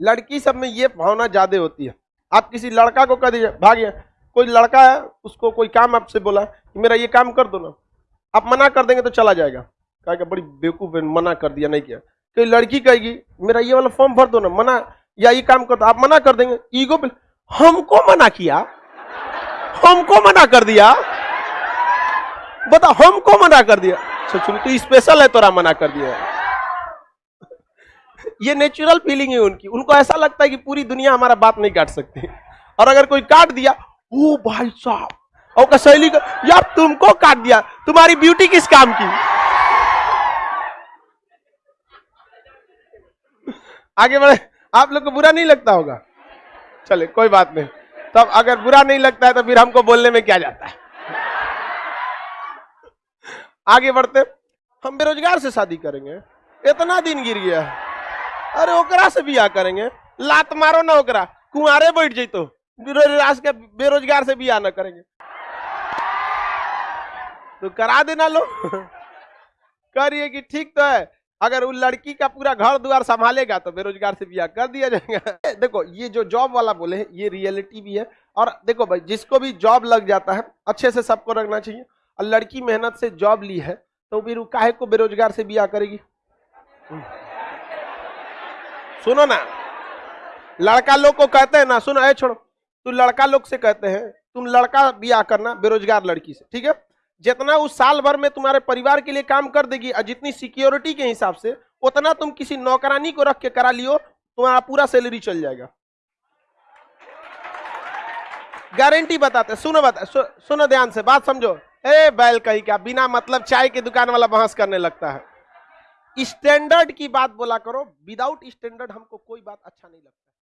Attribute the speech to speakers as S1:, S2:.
S1: लड़की सब में ये भावना ज़्यादा होती है। आप किसी लड़का को कह दीजिए, भागिए, कोई लड़का है, उसको कोई काम आपसे बोला कि मेरा ये काम कर दो ना, आप मना कर देंगे तो चला जाएगा। कहेगा बड़ी बेवकूफ़ मना कर दिया, नहीं किया। कोई लड़की कहेगी, मेरा ये वाला फॉर्म भर दो ना, मना, या ये काम कर दो। आप मना कर देंगे। ईगो पे, हमको मना किया? हमको मना कर दिया? बता, हमको मना कर दिया? सोचो तो स्पेशल है, तोरा मना कर दिया ये नेचुरल फीलिंग है उनकी। उनको ऐसा लगता है कि पूरी दुनिया हमारा बात नहीं काट सकती। और अगर कोई काट दिया, ओ भाई साहब, और का सहेली का, यार तुमको काट दिया, तुम्हारी ब्यूटी किस काम की? आगे बढ़े, आप लोग को बुरा नहीं लगता होगा? चले कोई बात नहीं। तब अगर बुरा नहीं लगता है तो फिर हमको बोलने में क्या जाता है? आगे बढ़ते, हम बेरोजगार से शादी करेंगे। इतना दिन गिर गया है। अरे ओकरा से बियाह करेंगे। लात मारो ना ओकरा। कुंवारे बैठ जैतो बेरोजगार के बेरोजगार से बियाह ना करेंगे। तो करा देना लो। करिए कि ठीक तो है। अगर वो लड़की का पूरा घर द्वार संभालेगा तो बेरोजगार से बियाह कर दिया जाएगा। देखो, ये जो जॉब वाला बोले हैं, ये रियलिटी भी है। और देखो भाई, जिसको भी जॉब लग जाता है, अच्छे से सबको रखना चाहिए। और लड़की मेहनत से जॉब ली है तो फिर वो काहे को बेरोजगार से बियाह करेगी? सुनो ना। लड़का लोग को कहते हैं ना, सुनो ए छोड़ो। तू लड़का लोग से कहते हैं, तुम लड़का बियाह करना बेरोजगार लड़की से, ठीक है? जितना उस साल भर में तुम्हारे परिवार के लिए काम कर देगी और जितनी सिक्योरिटी के हिसाब से, उतना तुम किसी नौकरानी को रख के करा लियो, तुम्हारा पूरा सैलरी चल जाएगा। गारंटी बताते, सुनो बता सुनो ध्यान से, बात समझो। ए बैल कही क्या, बिना मतलब चाय की दुकान वाला बहस करने लगता है। स्टैंडर्ड की बात बोला करो विदाउट स्टैंडर्ड हमको कोई बात अच्छा नहीं लगता।